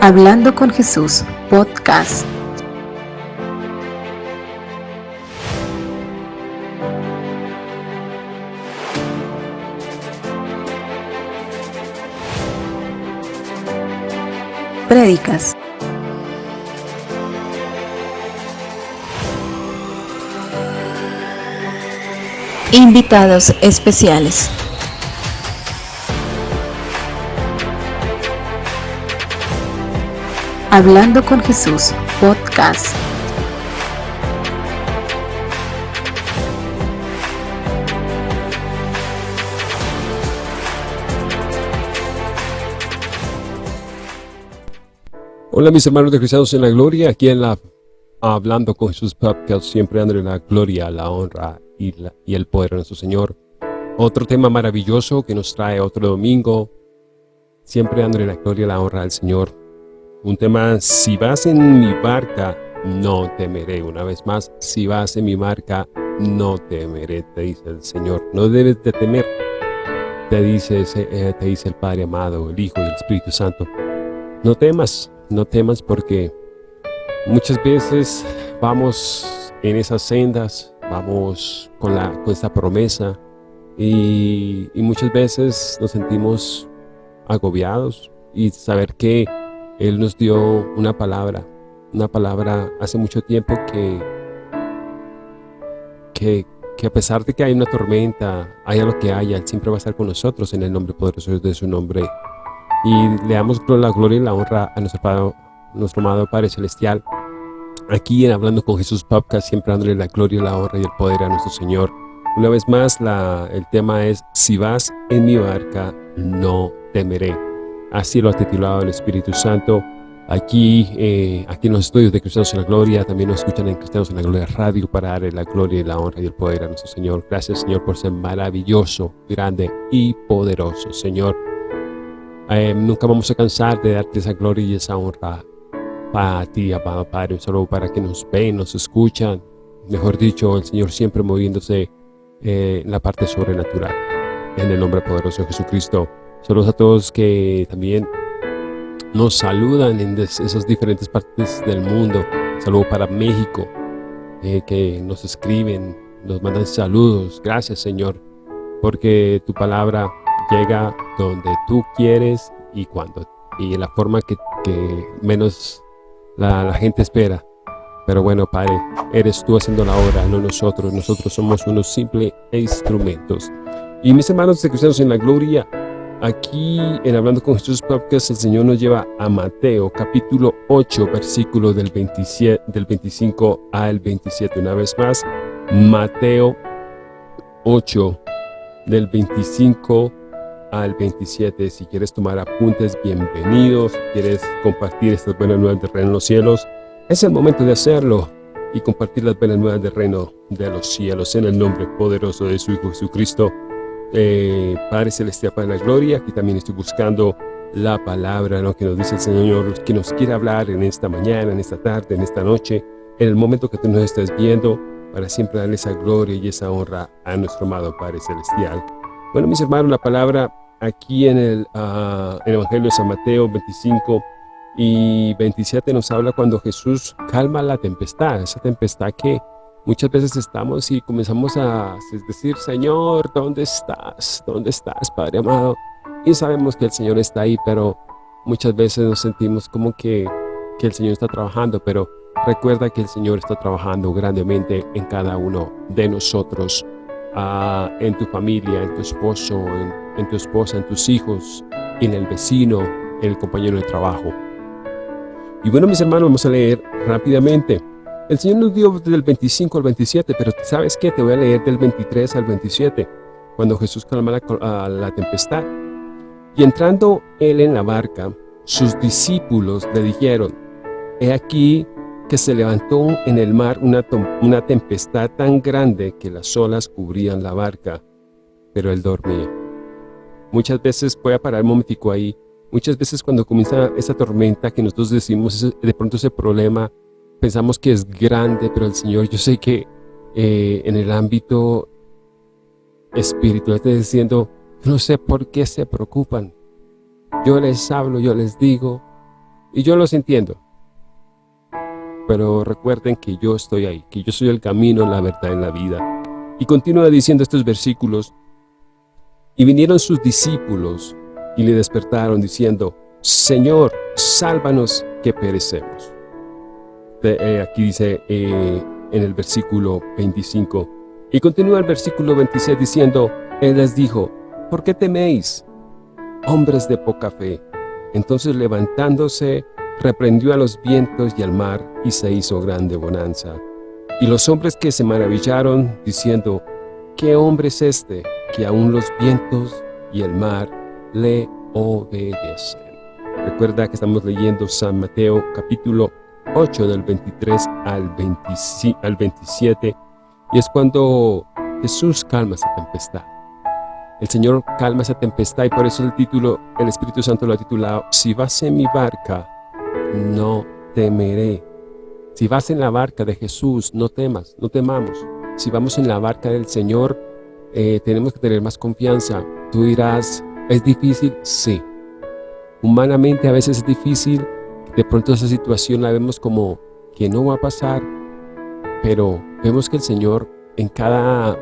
Hablando con Jesús, podcast. Prédicas. Invitados especiales. Hablando con Jesús, podcast. Hola mis hermanos de Cristianos en la Gloria, aquí en la Hablando con Jesús Podcast, siempre dándole la gloria, la honra y, y el poder a nuestro Señor. Otro tema maravilloso que nos trae otro domingo, siempre dándole la gloria, la honra al Señor. Un tema, si vas en mi barca, no temeré. Una vez más, si vas en mi barca, no temeré, te dice el Señor. No debes de temer, te dice, eh, te dice el Padre amado, el Hijo y el Espíritu Santo. No temas, no temas porque muchas veces vamos en esas sendas, vamos con, la, con esta promesa y muchas veces nos sentimos agobiados y saber que él nos dio una palabra, una palabra hace mucho tiempo que, que, a pesar de que hay una tormenta, haya lo que haya, Él siempre va a estar con nosotros en el nombre poderoso de su nombre. Y le damos la gloria y la honra a nuestro, Padre, nuestro amado Padre Celestial. Aquí en Hablando con Jesús Podcast, siempre dándole la gloria, la honra y el poder a nuestro Señor. Una vez más, la, el tema es, si vas en mi barca, no temeré. Así lo ha titulado el Espíritu Santo. Aquí, eh, aquí en los estudios de Cristianos en la Gloria, también nos escuchan en Cristianos en la Gloria Radio para darle la gloria y la honra y el poder a nuestro Señor. Gracias, Señor, por ser maravilloso, grande y poderoso, Señor. Eh, nunca vamos a cansar de darte esa gloria y esa honra para ti, amado Padre, solo para que nos ven, nos escuchan. Mejor dicho, el Señor siempre moviéndose eh, en la parte sobrenatural. En el nombre poderoso de Jesucristo. Saludos a todos que también nos saludan en esas diferentes partes del mundo. Saludos para México, eh, que nos escriben, nos mandan saludos. Gracias, Señor, porque tu palabra llega donde tú quieres y cuando y en la forma que, menos la, la, gente espera. Pero bueno, Padre, eres tú haciendo la obra, no nosotros. Nosotros somos unos simples instrumentos. Y mis hermanos de Cristianos en la Gloria, Aquí en Hablando con Jesús Podcast el Señor nos lleva a Mateo capítulo 8 versículo del, 27, del 25 al 27. Una vez más, Mateo 8 del 25 al 27. Si quieres tomar apuntes, bienvenidos. Si quieres compartir estas buenas nuevas del reino de los cielos, es el momento de hacerlo y compartir las buenas nuevas del reino de los cielos en el nombre poderoso de su Hijo Jesucristo eh, Padre Celestial, Padre de la Gloria, aquí también estoy buscando la palabra ¿no? que nos dice el Señor, que nos quiere hablar en esta mañana, en esta tarde, en esta noche, en el momento que tú nos estés viendo, para siempre darle esa gloria y esa honra a nuestro amado Padre Celestial. Bueno, mis hermanos, la palabra aquí en el, uh, el Evangelio de San Mateo 25 y 27 nos habla cuando Jesús calma la tempestad, esa tempestad que Muchas veces estamos y comenzamos a decir, Señor, ¿dónde estás? ¿Dónde estás, Padre amado? Y sabemos que el Señor está ahí, pero muchas veces nos sentimos como que, que el Señor está trabajando, pero recuerda que el Señor está trabajando grandemente en cada uno de nosotros, uh, en tu familia, en tu esposo, en, en tu esposa, en tus hijos, en el vecino, en el compañero de trabajo. Y bueno, mis hermanos, vamos a leer rápidamente. El Señor nos dio del 25 al 27, pero ¿sabes qué? Te voy a leer del 23 al 27, cuando Jesús calma la, la tempestad. Y entrando él en la barca, sus discípulos le dijeron, He aquí que se levantó en el mar una, una tempestad tan grande que las olas cubrían la barca, pero él dormía. Muchas veces, voy a parar un momentico ahí, muchas veces cuando comienza esa tormenta que nosotros decimos, de pronto ese problema, pensamos que es grande, pero el Señor, yo sé que eh, en el ámbito espiritual está diciendo, no sé por qué se preocupan. Yo les hablo, yo les digo, Y yo los entiendo. Pero recuerden que yo estoy ahí, que yo soy el camino, la verdad y la vida. Y continúa diciendo estos versículos. Y vinieron sus discípulos y le despertaron diciendo, Señor, sálvanos que perecemos. Eh, aquí dice eh, en el versículo 25. Y continúa el versículo 26 diciendo, Él les dijo, ¿por qué teméis, hombres de poca fe? Entonces levantándose, reprendió a los vientos y al mar, y se hizo grande bonanza. Y los hombres que se maravillaron, diciendo, ¿qué hombre es este, que aún los vientos y el mar le obedecen? Recuerda que estamos leyendo San Mateo capítulo 8 del 23 al, 27 y es cuando Jesús calma esa tempestad. El Señor calma esa tempestad y por eso el título, el Espíritu Santo lo ha titulado Si vas en mi barca, no temeré. Si vas en la barca de Jesús, no temas, no temamos. Si vamos en la barca del Señor, eh, tenemos que tener más confianza. Tú dirás, ¿es difícil? Sí. Humanamente a veces es difícil, de pronto esa situación la vemos como que no va a pasar, pero vemos que el Señor en cada,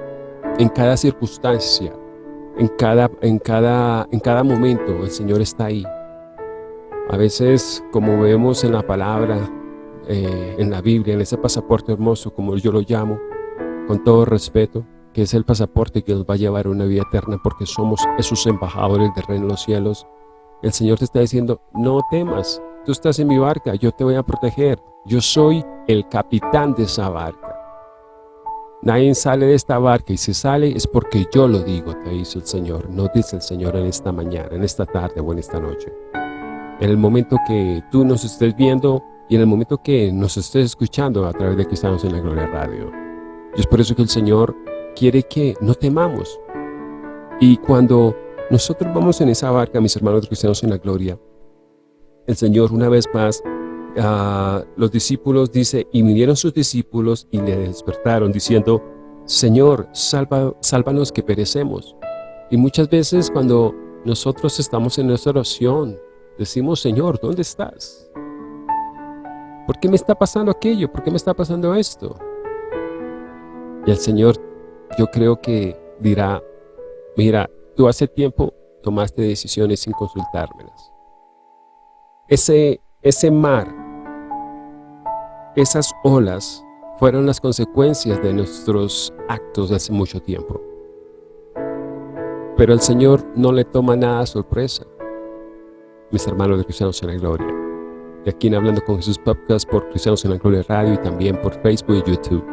en cada circunstancia, en cada, en, cada, en cada momento, el Señor está ahí. A veces, como vemos en la palabra, eh, en la Biblia, en ese pasaporte hermoso, como yo lo llamo, con todo respeto, que es el pasaporte que nos va a llevar a una vida eterna porque somos esos embajadores del reino de los cielos, el Señor te está diciendo, no temas, tú estás en mi barca, yo te voy a proteger, yo soy el capitán de esa barca. Nadie sale de esta barca y si sale es porque yo lo digo, te dice el Señor, no dice el Señor en esta mañana, en esta tarde o en esta noche. En el momento que tú nos estés viendo y en el momento que nos estés escuchando a través de estamos en la Gloria Radio. Y es por eso que el Señor quiere que no temamos. Y cuando nosotros vamos en esa barca, mis hermanos cristianos en la gloria. El Señor una vez más, a los discípulos dice, y vinieron sus discípulos y le despertaron diciendo, Señor, salva, sálvanos que perecemos. Y muchas veces cuando nosotros estamos en nuestra oración, decimos, Señor, ¿dónde estás? ¿Por qué me está pasando aquello? ¿Por qué me está pasando esto? Y el Señor, yo creo que dirá, mira, Tú hace tiempo tomaste decisiones sin consultármelas. Ese, ese mar, esas olas, fueron las consecuencias de nuestros actos de hace mucho tiempo. Pero el Señor no le toma nada a sorpresa. Mis hermanos de Cristianos en la Gloria. De aquí en Hablando con Jesús Podcast por Cristianos en la Gloria Radio y también por Facebook y YouTube.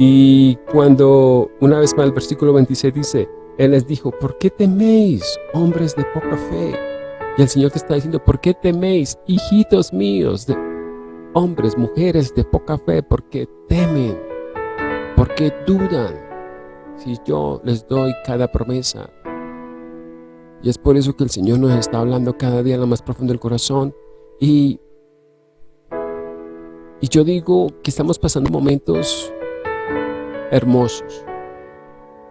Y cuando una vez más el versículo 26 dice, Él les dijo, ¿por qué teméis, hombres de poca fe? Y el Señor te está diciendo, ¿por qué teméis, hijitos míos, hombres, mujeres de poca fe? ¿Por qué temen? ¿Por qué dudan? Si yo les doy cada promesa. Y es por eso que el Señor nos está hablando cada día en lo más profundo del corazón. Y, y yo digo que estamos pasando momentos hermosos.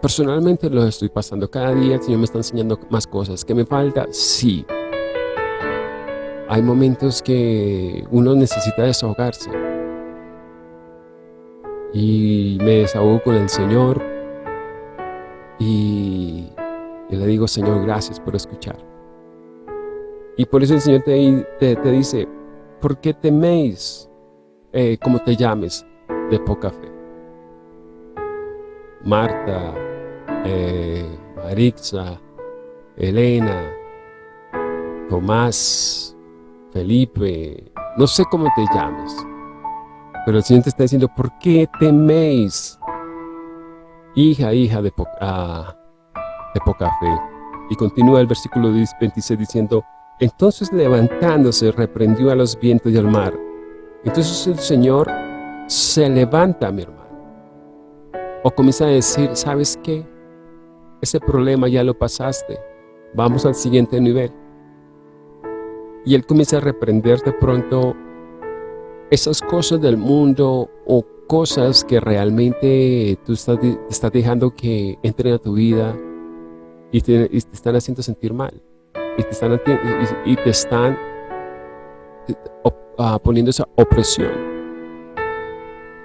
Personalmente lo estoy pasando. Cada día el Señor me está enseñando más cosas. ¿Qué me falta? Sí. Hay momentos que uno necesita desahogarse. Y me desahogo con el Señor. Y, le digo, Señor, gracias por escuchar. Y por eso el Señor te, te, dice, ¿por qué teméis, eh, como te llames, de poca fe? Marta, eh, Marixa, Elena, Tomás, Felipe, no sé cómo te llames, pero el Señor te está diciendo, ¿por qué teméis? Hija, hija de, ah, de poca fe. Y continúa el versículo 26 diciendo, entonces levantándose reprendió a los vientos y al mar. Entonces el Señor se levanta, mi hermano o comienza a decir, ¿sabes qué? Ese problema ya lo pasaste. Vamos al siguiente nivel. Y Él comienza a reprender de pronto esas cosas del mundo o cosas que realmente tú estás, dejando que entren a tu vida y te, están haciendo sentir mal. Y te están, y te están ah, poniendo esa opresión.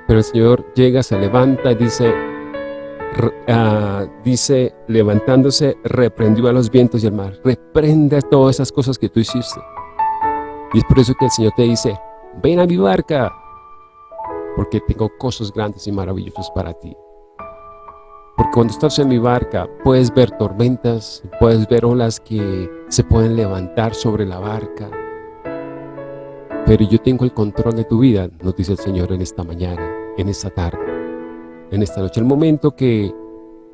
Pero el Señor llega, se levanta y dice, ah, dice, levantándose, reprendió a los vientos y al mar. Reprende todas esas cosas que tú hiciste. Y es por eso que el Señor te dice, ven a mi barca, porque tengo cosas grandes y maravillosas para ti. Porque cuando estás en mi barca puedes ver tormentas, puedes ver olas que se pueden levantar sobre la barca. Pero yo tengo el control de tu vida, nos dice el Señor en esta mañana, en esta tarde, en esta noche. El momento que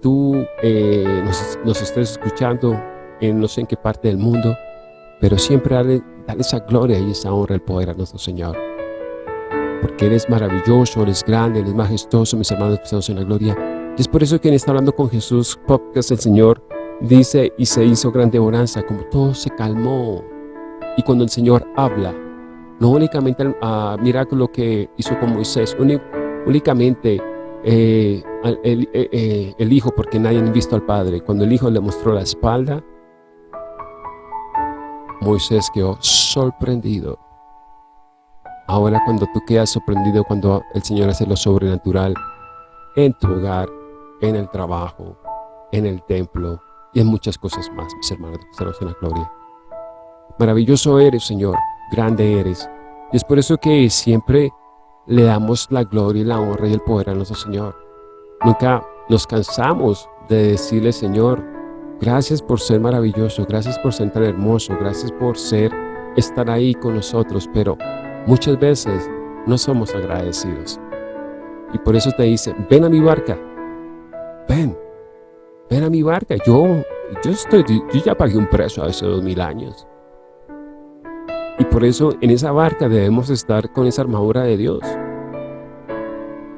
tú eh, nos, estés escuchando en no sé en qué parte del mundo, pero siempre dale, dale esa gloria y esa honra, el poder a nuestro Señor. Porque eres maravilloso, eres grande, eres majestuoso, mis hermanos estamos en la gloria y es por eso que en Está Hablando con Jesús podcast el Señor dice y se hizo grande bonanza, como todo se calmó. Y cuando el Señor habla, no únicamente uh, mira lo que hizo con Moisés, únicamente eh, el, eh, eh, el, Hijo, porque nadie ha visto al Padre. Cuando el Hijo le mostró la espalda, Moisés quedó sorprendido. Ahora cuando tú quedas sorprendido cuando el Señor hace lo sobrenatural en tu hogar, en el trabajo, en el templo y en muchas cosas más, mis hermanos en la gloria. Maravilloso eres, Señor, grande eres. Y es por eso que siempre le damos la gloria la honra y el poder a nuestro Señor. Nunca nos cansamos de decirle, Señor, gracias por ser maravilloso, gracias por ser tan hermoso, gracias por ser, estar ahí con nosotros, pero muchas veces no somos agradecidos. Y por eso te dice, ven a mi barca, ven, ven a mi barca. Yo, yo, estoy, yo ya pagué un precio hace dos mil años. Y por eso en esa barca debemos estar con esa armadura de Dios.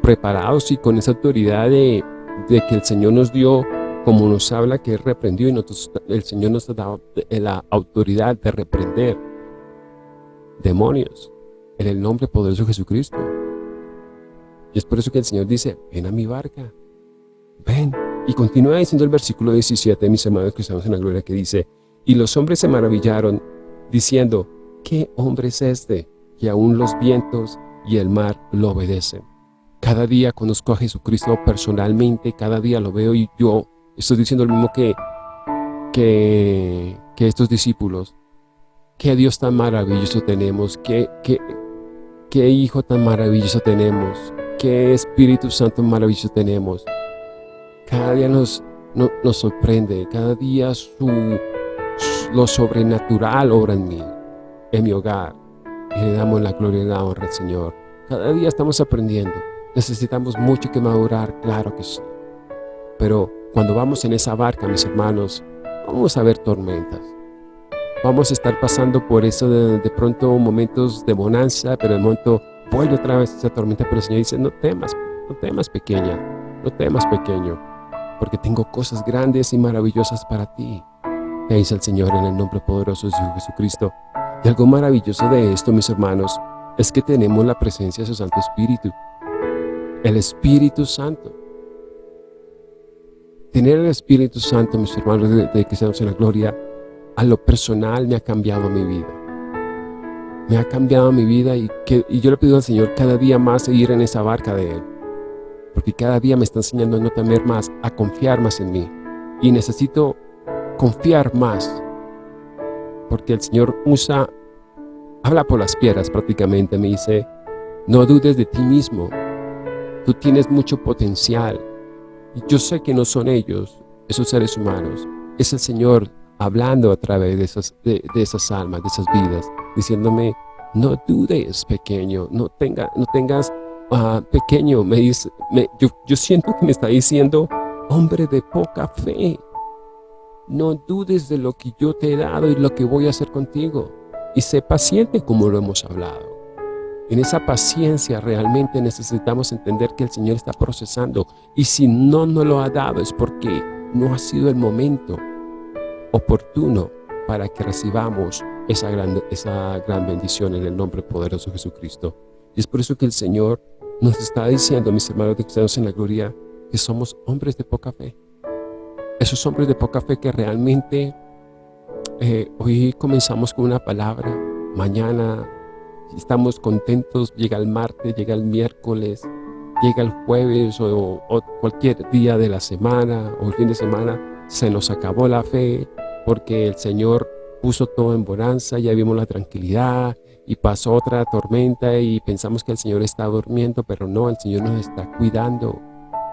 Preparados y con esa autoridad de, que el Señor nos dio, como nos habla que Él reprendió y nosotros, el Señor nos ha dado la autoridad de reprender demonios en el nombre poderoso de Jesucristo. Y es por eso que el Señor dice, ven a mi barca, ven. Y continúa diciendo el versículo 17, mis hermanos que estamos en la gloria, que dice, y los hombres se maravillaron, diciendo, ¿qué hombre es este? Que aún los vientos y el mar lo obedecen. Cada día conozco a Jesucristo personalmente, cada día lo veo y yo estoy diciendo lo mismo que, que, estos discípulos. Qué Dios tan maravilloso tenemos, qué, qué, qué Hijo tan maravilloso tenemos, qué Espíritu Santo maravilloso tenemos. Cada día nos, nos sorprende, cada día su, lo sobrenatural obra en mí, en mi hogar. Y le damos la gloria y la honra al Señor. Cada día estamos aprendiendo. Necesitamos mucho que madurar, claro que sí. Pero cuando vamos en esa barca, mis hermanos, vamos a ver tormentas. Vamos a estar pasando por eso de, de pronto momentos de bonanza, pero de momento vuelve otra vez esa tormenta. Pero el Señor dice, no temas, no temas pequeña, no temas pequeño porque tengo cosas grandes y maravillosas para ti. Me dice el Señor en el nombre poderoso de Jesucristo. Y algo maravilloso de esto, mis hermanos, es que tenemos la presencia de su Santo Espíritu. El Espíritu Santo. Tener el Espíritu Santo, mis hermanos, de, que estamos en la gloria, a lo personal me ha cambiado mi vida. Me ha cambiado mi vida y, y yo le pido al Señor cada día más seguir en esa barca de Él porque cada día me está enseñando a no temer más, a confiar más en mí. Y necesito confiar más, porque el Señor usa, habla por las piedras prácticamente, me dice, no dudes de ti mismo, tú tienes mucho potencial. Yo sé que no son ellos, esos seres humanos, es el Señor hablando a través de esas, de, esas almas, de esas vidas, diciéndome, no dudes, pequeño, no, tenga, no tengas Ah, pequeño, me dice, yo, yo siento que me está diciendo, hombre de poca fe, no dudes de lo que yo te he dado y lo que voy a hacer contigo. Y sé paciente como lo hemos hablado. En esa paciencia realmente necesitamos entender que el Señor está procesando. Y si no nos lo ha dado es porque no ha sido el momento oportuno para que recibamos esa gran, esa gran bendición en el nombre poderoso de Jesucristo. Y es por eso que el Señor nos está diciendo, mis hermanos de cristianos en la gloria, que somos hombres de poca fe. Esos hombres de poca fe que realmente eh, hoy comenzamos con una palabra, mañana estamos contentos, llega el martes, llega el miércoles, llega el jueves o, cualquier día de la semana o el fin de semana, se nos acabó la fe porque el Señor puso todo en bonanza, ya vimos la tranquilidad y pasó otra tormenta y pensamos que el Señor está durmiendo, pero no, el Señor nos está cuidando.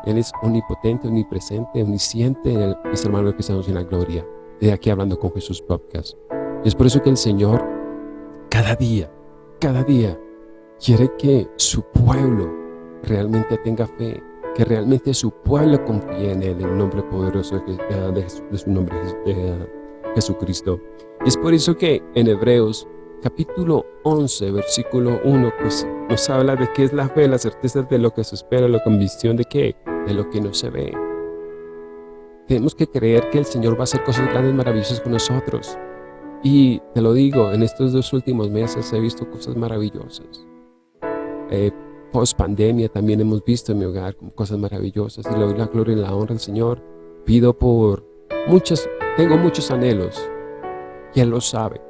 Él es omnipotente, omnipresente, omnisciente, mis hermanos que estamos en la gloria. De aquí hablando con Jesús Podcast. Es por eso que el Señor, cada día, cada día, quiere que su pueblo realmente tenga fe, que realmente su pueblo confíe en el nombre poderoso de, su nombre, de Jesucristo. Y es por eso que en Hebreos capítulo 11, versículo 1, pues nos habla de qué es la fe, la certeza de lo que se espera, la convicción de qué, de lo que no se ve. Tenemos que creer que el Señor va a hacer cosas grandes, maravillosas con nosotros. Y te lo digo, en estos dos últimos meses he visto cosas maravillosas. Eh, post pandemia también hemos visto en mi hogar cosas maravillosas y le doy la gloria y la honra al Señor. Pido por muchas, tengo muchos anhelos y Él lo sabe.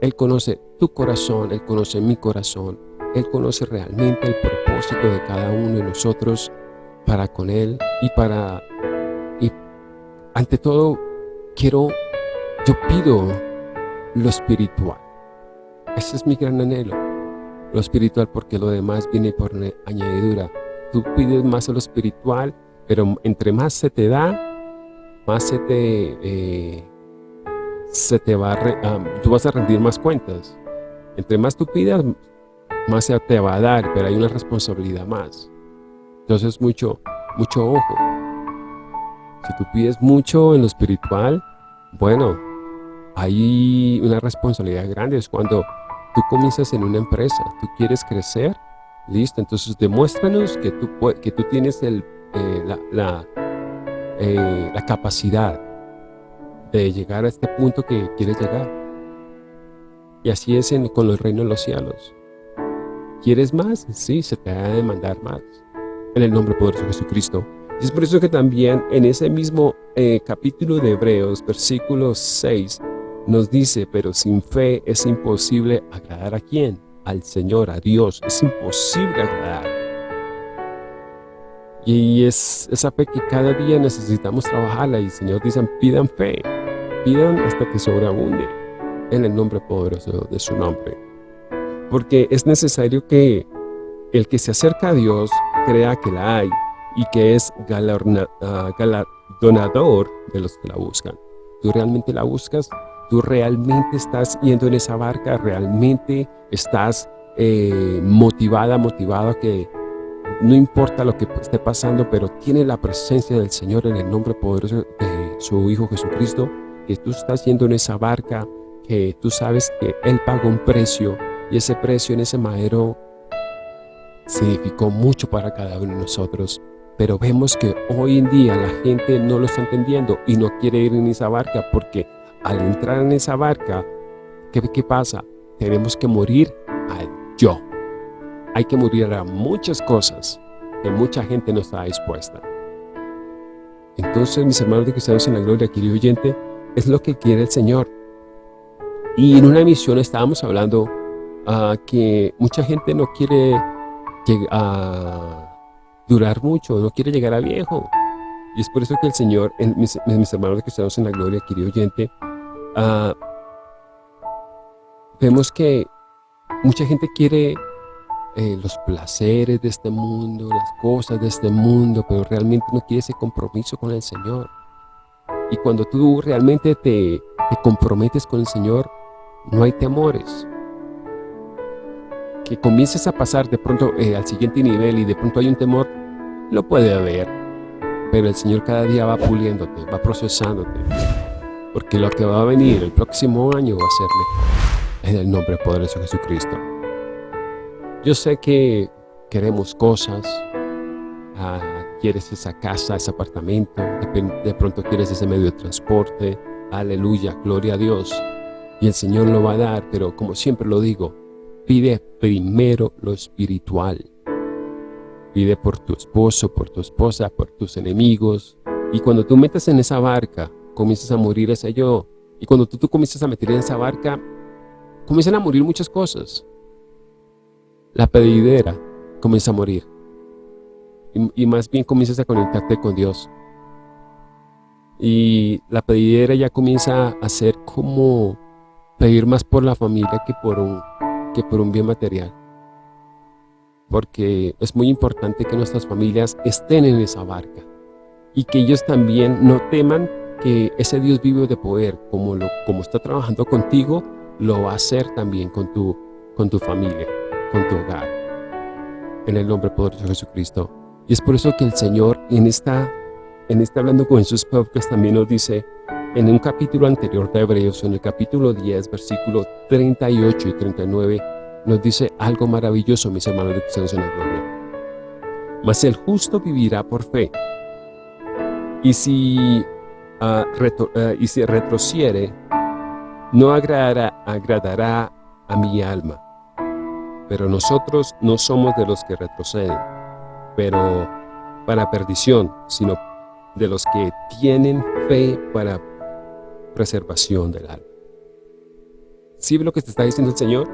Él conoce tu corazón, Él conoce mi corazón. Él conoce realmente el propósito de cada uno de nosotros para con Él y para... Y ante todo, quiero, yo pido lo espiritual. Ese es mi gran anhelo. Lo espiritual porque lo demás viene por añadidura. Tú pides más a lo espiritual, pero entre más se te da, más se te... Eh, se te va a, tú vas a rendir más cuentas. Entre más tú pidas, más se te va a dar, pero hay una responsabilidad más. Entonces, mucho, mucho ojo. Si tú pides mucho en lo espiritual, bueno, hay una responsabilidad grande. Es cuando tú comienzas en una empresa, tú quieres crecer, listo, entonces demuéstranos que tú, que tú tienes eh, la, eh, la capacidad de llegar a este punto que quieres llegar. Y así es con el reino de los cielos. ¿Quieres más? Sí, se te ha de demandar más. En el nombre poderoso de Jesucristo. Y es por eso que también en ese mismo eh, capítulo de Hebreos, versículo 6, nos dice, pero sin fe es imposible agradar a quién? Al Señor, a Dios. Es imposible agradar. Y es esa fe que cada día necesitamos trabajarla. Y el Señor dice, pidan fe pidan hasta que sobreabunde en el nombre poderoso de su nombre. Porque es necesario que el que se acerca a Dios crea que la hay y que es ah, galardonador de los que la buscan. Tú realmente la buscas, tú realmente estás yendo en esa barca, realmente estás eh, motivada, motivado que no importa lo que esté pasando, pero tiene la presencia del Señor en el nombre poderoso de su Hijo Jesucristo, que tú estás yendo en esa barca, que tú sabes que Él pagó un precio y ese precio en ese madero significó mucho para cada uno de nosotros. Pero vemos que hoy en día la gente no lo está entendiendo y no quiere ir en esa barca porque al entrar en esa barca, ¿qué, pasa? Tenemos que morir al yo. Hay que morir a muchas cosas que mucha gente no está dispuesta. Entonces, mis hermanos de cristianos en la gloria, querido oyente, es lo que quiere el Señor. Y en una emisión estábamos hablando uh, que mucha gente no quiere a durar mucho, no quiere llegar a viejo. Y es por eso que el Señor, mis, mis, hermanos cristianos en la gloria, querido oyente, uh, vemos que mucha gente quiere eh, los placeres de este mundo, las cosas de este mundo, pero realmente no quiere ese compromiso con el Señor. Y cuando tú realmente te, comprometes con el Señor, no hay temores. Que comiences a pasar de pronto eh, al siguiente nivel y de pronto hay un temor, lo puede haber. Pero el Señor cada día va puliéndote, va procesándote. Porque lo que va a venir el próximo año va a ser mejor. En el nombre poderoso de Jesucristo. Yo sé que queremos cosas, ah, quieres esa casa, ese apartamento, de, pronto quieres ese medio de transporte, aleluya, gloria a Dios. Y el Señor lo va a dar, pero como siempre lo digo, pide primero lo espiritual. Pide por tu esposo, por tu esposa, por tus enemigos. Y cuando tú metes en esa barca, comienzas a morir ese yo. Y cuando tú, tú comienzas a meter en esa barca, comienzan a morir muchas cosas. la pedidera comienza a morir. Y, más bien comienzas a conectarte con Dios. Y la pedidera ya comienza a ser como pedir más por la familia que por un, que por un bien material. Porque es muy importante que nuestras familias estén en esa barca y que ellos también no teman que ese Dios vivo de poder, como, lo, como está trabajando contigo, lo va a hacer también con tu, con tu familia, con tu hogar. En el nombre poderoso de Jesucristo. Y es por eso que el Señor en esta, en este Hablando con Jesús podcast también nos dice, en un capítulo anterior de Hebreos, en el capítulo 10, versículo 38 y 39, nos dice algo maravilloso, mis hermanos de cristianos en la gloria. Mas el justo vivirá por fe. Y si, uh, uh, y si retrociere, no agradará, agradará a mi alma. Pero nosotros no somos de los que retroceden, pero para perdición, sino de los que tienen fe para preservación del alma. ¿Sí ve lo que te está diciendo el Señor?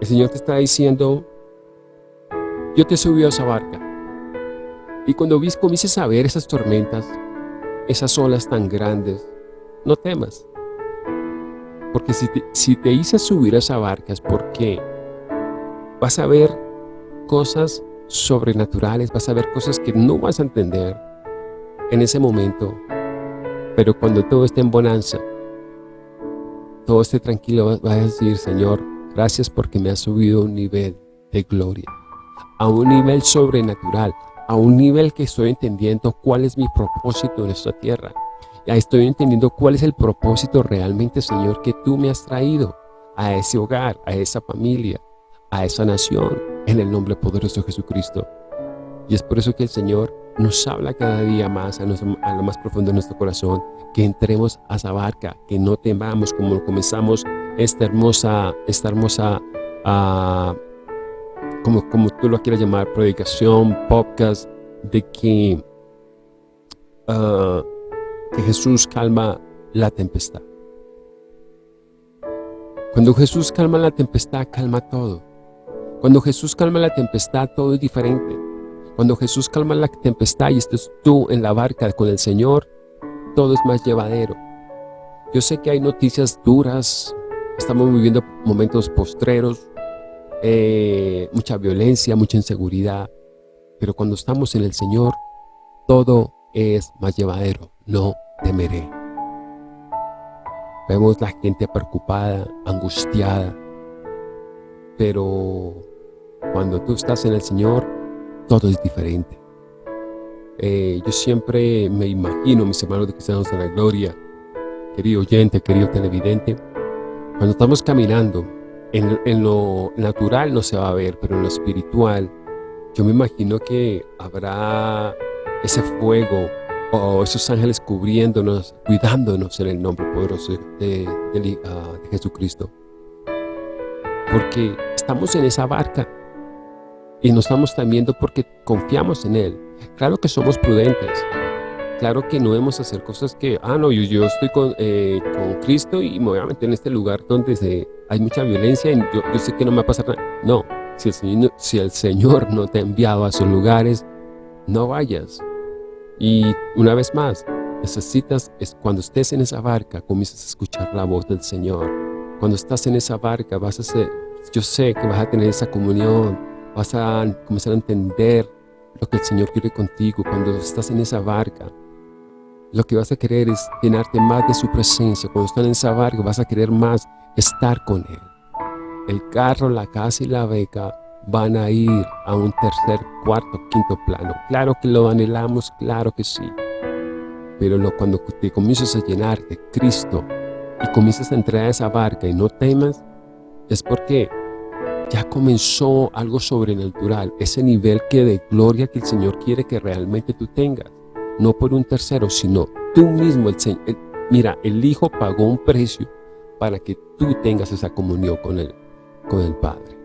El Señor te está diciendo, yo te subí a esa barca. Y cuando comiences a ver esas tormentas, esas olas tan grandes, no temas. Porque si te, si te hice subir a esa barca es porque vas a ver cosas sobrenaturales, vas a ver cosas que no vas a entender en ese momento, pero cuando todo esté en bonanza, todo esté tranquilo, vas a decir, Señor, gracias porque me has subido a un nivel de gloria, a un nivel sobrenatural, a un nivel que estoy entendiendo cuál es mi propósito en esta tierra. Ya estoy entendiendo cuál es el propósito realmente, Señor, que tú me has traído a ese hogar, a esa familia, a esa nación, en el nombre poderoso de Jesucristo. Y es por eso que el Señor nos habla cada día más a, lo más profundo de nuestro corazón, que entremos a esa barca, que no temamos como comenzamos esta hermosa, esta hermosa, uh, como, como tú lo quieras llamar, predicación, podcast, de que, uh, que Jesús calma la tempestad. Cuando Jesús calma la tempestad, calma todo. Cuando Jesús calma la tempestad, todo es diferente. Cuando Jesús calma la tempestad y estás tú en la barca con el Señor, todo es más llevadero. Yo sé que hay noticias duras, estamos viviendo momentos postreros, eh, mucha violencia, mucha inseguridad, pero cuando estamos en el Señor, todo es más llevadero, no temeré. Vemos la gente preocupada, angustiada, pero cuando tú estás en el Señor, todo es diferente. Eh, yo siempre me imagino, mis hermanos de Cristianos en la Gloria, querido oyente, querido televidente, cuando estamos caminando, en, lo natural no se va a ver, pero en lo espiritual, yo me imagino que habrá ese fuego o esos ángeles cubriéndonos, cuidándonos en el nombre poderoso de, de ah, Jesucristo. Porque estamos en esa barca y nos estamos temiendo porque confiamos en Él. Claro que somos prudentes. Claro que no debemos hacer cosas que, ah, no, yo, yo estoy con, eh, con, Cristo y me voy a meter en este lugar donde se, hay mucha violencia y yo, sé que no me va a pasar nada. No, si el, Señor, si el Señor no te ha enviado a esos lugares, no vayas. Y una vez más, necesitas, es cuando estés en esa barca, comienzas a escuchar la voz del Señor. Cuando estás en esa barca, vas a ser, yo sé que vas a tener esa comunión vas a comenzar a entender lo que el Señor quiere contigo cuando estás en esa barca. Lo que vas a querer es llenarte más de su presencia. Cuando estás en esa barca vas a querer más estar con Él. El carro, la casa y la beca van a ir a un tercer, cuarto, quinto plano. Claro que lo anhelamos, claro que sí. Pero cuando te comienzas a llenar de Cristo y comienzas a entrar a esa barca y no temas, es porque ya comenzó algo sobrenatural, ese nivel que de gloria que el Señor quiere que realmente tú tengas, no por un tercero, sino tú mismo, el, mira, el Hijo pagó un precio para que tú tengas esa comunión con el, con el Padre,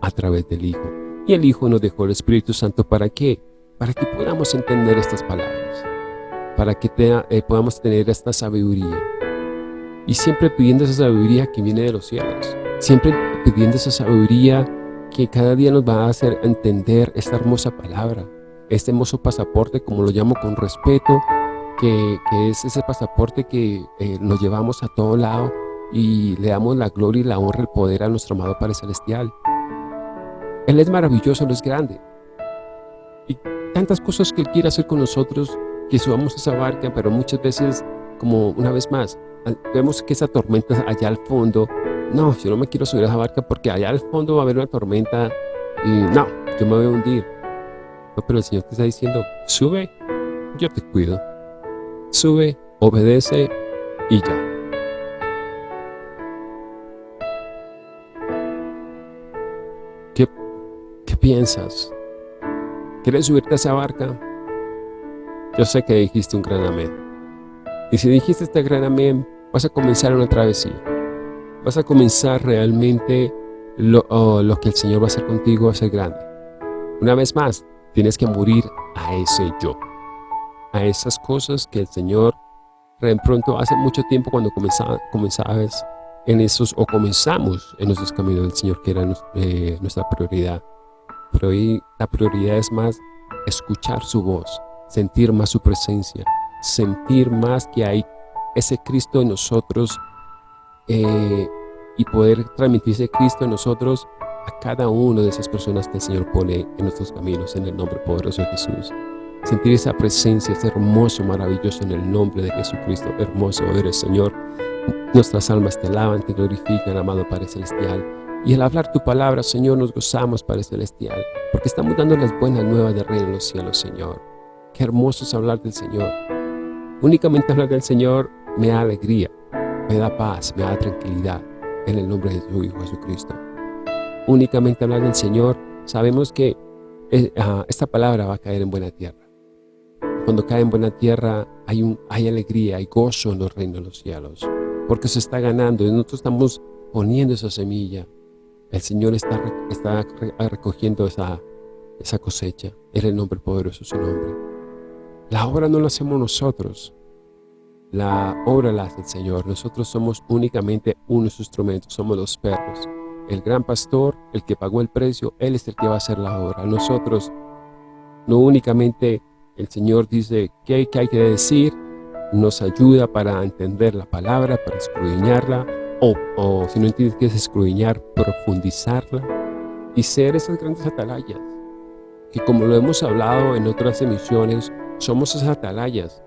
a través del Hijo. Y el Hijo nos dejó el Espíritu Santo, ¿para qué? Para que podamos entender estas palabras, para que eh, podamos tener esta sabiduría. Y siempre pidiendo esa sabiduría que viene de los cielos, siempre pidiendo esa sabiduría que cada día nos va a hacer entender esta hermosa palabra, este hermoso pasaporte, como lo llamo con respeto, que, es ese pasaporte que eh, nos llevamos a todo lado y le damos la gloria y la honra, el poder a nuestro amado Padre Celestial. Él es maravilloso, Él es grande. Y tantas cosas que Él quiere hacer con nosotros, que subamos esa barca, pero muchas veces, como una vez más, vemos que esa tormenta allá al fondo, no, yo no me quiero subir a esa barca porque allá al fondo va a haber una tormenta y no, yo me voy a hundir. No, pero el Señor te está diciendo, sube, yo te cuido. Sube, obedece y ya. ¿Qué, qué piensas? ¿Quieres subirte a esa barca? Yo sé que dijiste un gran amén. Y si dijiste este gran amén, vas a comenzar una travesía. Vas a comenzar realmente lo, oh, lo que el Señor va a hacer contigo a ser grande. Una vez más, tienes que morir a ese yo. A esas cosas que el Señor de pronto hace mucho tiempo cuando comenzabas en esos, o comenzamos en nuestros caminos del Señor, que era eh, nuestra prioridad. Pero hoy la prioridad es más escuchar su voz, sentir más su presencia, sentir más que hay ese Cristo en nosotros eh, y poder transmitir ese Cristo en nosotros a cada una de esas personas que el Señor pone en nuestros caminos, en el nombre poderoso de Jesús. Sentir esa presencia, ese hermoso, maravilloso en el nombre de Jesucristo. Hermoso eres, Señor. Nuestras almas te alaban, te glorifican, amado Padre Celestial. Y al hablar tu palabra, Señor, nos gozamos, Padre Celestial, porque estamos dando las buenas nuevas de Reino en los cielos, Señor. Qué hermoso es hablar del Señor. Únicamente hablar del Señor me da alegría, me da paz, me da tranquilidad, en el nombre de tu Hijo Jesucristo. Únicamente hablar del Señor, sabemos que eh, esta palabra va a caer en buena tierra. Cuando cae en buena tierra hay, alegría, hay gozo en los reinos de los cielos, porque se está ganando y nosotros estamos poniendo esa semilla. El Señor está, recogiendo esa, cosecha. En el nombre poderoso de su nombre. La obra no la hacemos nosotros. La obra la hace el Señor. Nosotros somos únicamente unos instrumentos. Somos los perros. El gran pastor, el que pagó el precio, Él es el que va a hacer la obra. Nosotros no únicamente el Señor dice qué hay, que decir, nos ayuda para entender la palabra, para escudriñarla, o, si no entiendes qué es escudriñar, profundizarla y ser esas grandes atalayas, que como lo hemos hablado en otras emisiones, somos esas atalayas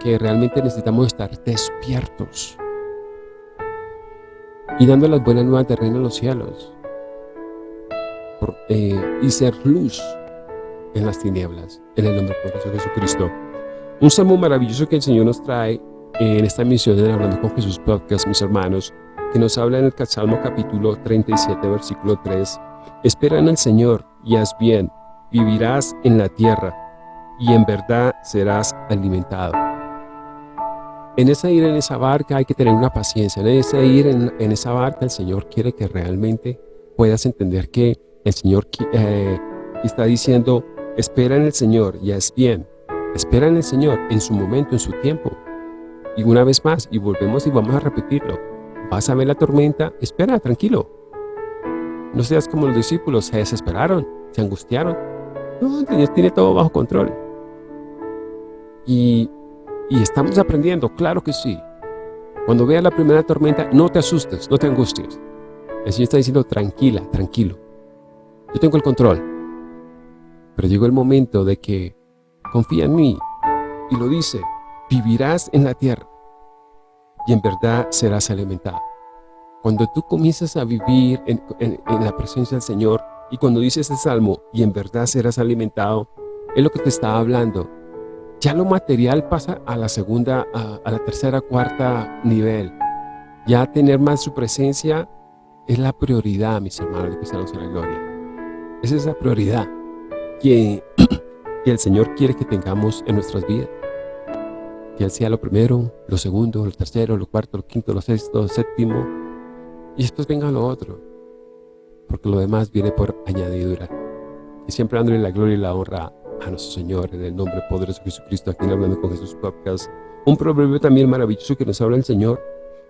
que realmente necesitamos estar despiertos y dando las buenas nuevas de reino en los cielos eh, y ser luz en las tinieblas, en el nombre poderoso de Jesucristo. Un salmo maravilloso que el Señor nos trae en esta misión de Hablando con Jesús Podcast, mis hermanos, que nos habla en el Salmo capítulo 37, versículo 3. Espera en el Señor y haz bien, vivirás en la tierra y en verdad serás alimentado. En esa ir en esa barca hay que tener una paciencia, en ese ir en, esa barca el Señor quiere que realmente puedas entender que el Señor eh, está diciendo Espera en el Señor y es bien. Espera en el Señor en su momento, en su tiempo. Y una vez más, y volvemos y vamos a repetirlo. Vas a ver la tormenta, espera, tranquilo. No seas como los discípulos, se desesperaron, se angustiaron. No, Dios tiene todo bajo control. Y, y estamos aprendiendo, claro que sí. Cuando veas la primera tormenta, no te asustes, no te angusties. El Señor está diciendo, tranquila, tranquilo. Yo tengo el control. Pero llegó el momento de que confía en mí y lo dice, vivirás en la tierra y en verdad serás alimentado. Cuando tú comienzas a vivir en, la presencia del Señor y cuando dices el Salmo y en verdad serás alimentado, es lo que te está hablando. Ya lo material pasa a la segunda, a, la tercera, cuarta nivel. Ya tener más su presencia es la prioridad, mis hermanos de cristianos en la gloria. Esa es la prioridad que, el Señor quiere que tengamos en nuestras vidas. Que Él sea lo primero, lo segundo, lo tercero, lo cuarto, lo quinto, lo sexto, lo séptimo. Y después venga lo otro. Porque lo demás viene por añadidura. Y siempre dándole la gloria y la honra a nuestro Señor en el nombre poderoso de Jesucristo, aquí en Hablando con Jesús Podcast. Un proverbio también maravilloso que nos habla el Señor,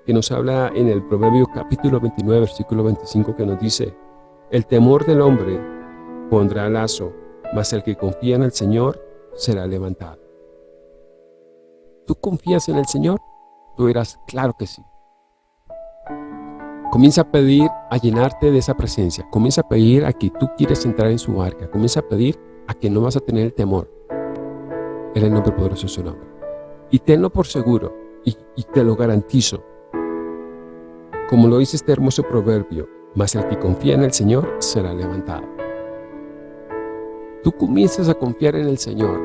que nos habla en el proverbio capítulo 29, versículo 25, que nos dice, El temor del hombre pondrá lazo, mas el que confía en el Señor será levantado. ¿Tú confías en el Señor? Tú dirás, claro que sí. Comienza a pedir a llenarte de esa presencia. Comienza a pedir a que tú quieres entrar en su barca. Comienza a pedir a que no vas a tener el temor. En el nombre poderoso de su nombre. Y tenlo por seguro, y, te lo garantizo. Como lo dice este hermoso proverbio, mas el que confía en el Señor será levantado. Tú comienzas a confiar en el Señor.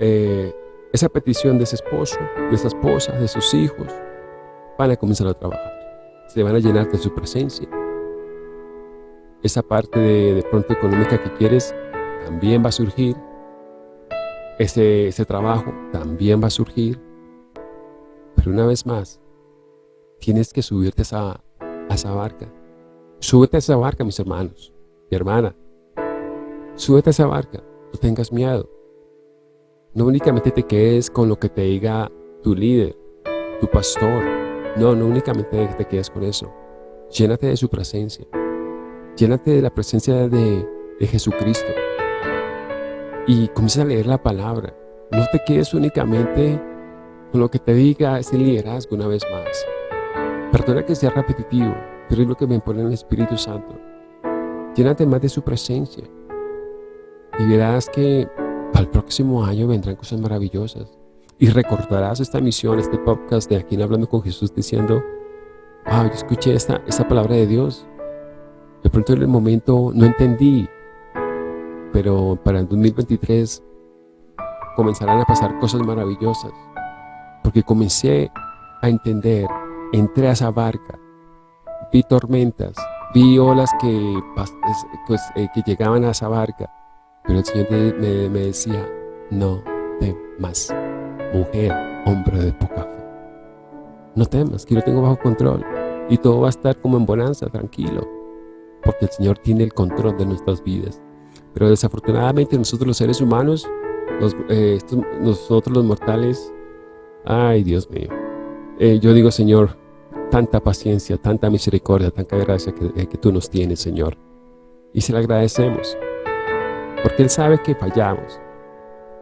Eh, esa petición de ese esposo, de esa esposa, de sus hijos, van a comenzar a trabajar. Se van a llenar de su presencia. Esa parte de, de pronto económica que quieres también va a surgir. Ese, ese trabajo también va a surgir. Pero una vez más, tienes que subirte a esa, a esa barca. Súbete a esa barca, mis hermanos, mi hermana. Súbete a esa barca, no tengas miedo. No únicamente te quedes con lo que te diga tu líder, tu pastor. No, no únicamente te quedes con eso. Llénate de su presencia. Llénate de la presencia de, de Jesucristo. Y comienza a leer la palabra. No te quedes únicamente con lo que te diga ese liderazgo una vez más. Perdona que sea repetitivo, pero es lo que me pone el Espíritu Santo. Llénate más de su presencia. Y verás que el próximo año vendrán cosas maravillosas. Y recordarás esta misión, este podcast de Aquí en Hablando con Jesús diciendo, wow, yo escuché esta, esta palabra de Dios. De pronto en el momento no entendí, pero para el 2023 comenzarán a pasar cosas maravillosas. Porque comencé a entender, entré a esa barca, vi tormentas, vi olas que, pues, eh, que llegaban a esa barca, pero el Señor me, me decía, no temas, mujer, hombre de poca fe. No temas, que yo tengo bajo control. Y todo va a estar como en bonanza, tranquilo. Porque el Señor tiene el control de nuestras vidas. Pero desafortunadamente nosotros los seres humanos, los, eh, estos, nosotros los mortales, ay Dios mío. Eh, yo digo, Señor, tanta paciencia, tanta misericordia, tanta gracia que, eh, que tú nos tienes, Señor. Y se le agradecemos porque Él sabe que fallamos,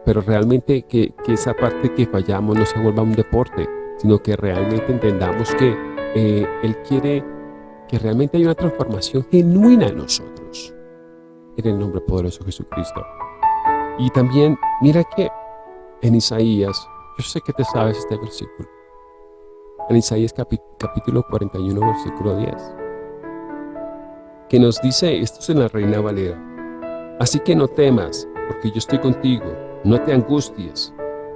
pero realmente que, que, esa parte que fallamos no se vuelva un deporte, sino que realmente entendamos que eh, Él quiere que realmente haya una transformación genuina en nosotros, en el nombre poderoso de Jesucristo. Y también, mira que en Isaías, yo sé que te sabes este versículo, en Isaías capítulo 41, versículo 10, que nos dice, esto es en la Reina Valera, Así que no temas, porque yo estoy contigo. No te angusties,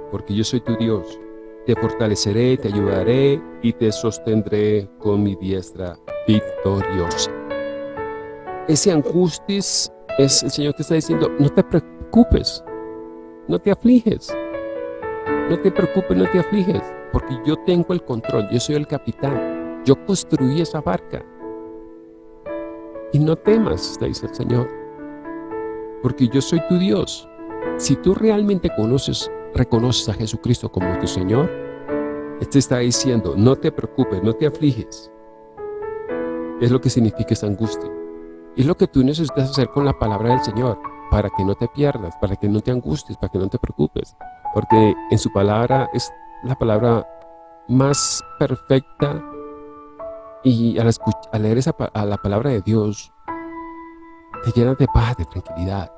porque yo soy tu Dios. Te fortaleceré, te ayudaré y te sostendré con mi diestra victoriosa. Ese angustis es el Señor te está diciendo, no te preocupes, no te afliges. No te preocupes, no te afliges, porque yo tengo el control, yo soy el capitán. Yo construí esa barca. Y no temas, te dice el Señor porque yo soy tu Dios. Si tú realmente conoces, reconoces a Jesucristo como tu Señor, Él te está diciendo, no te preocupes, no te afliges. Es lo que significa esa angustia. Es lo que tú necesitas hacer con la palabra del Señor, para que no te pierdas, para que no te angusties, para que no te preocupes. Porque en su palabra es la palabra más perfecta y al, al leer esa, a la palabra de Dios, te llenas de paz, de tranquilidad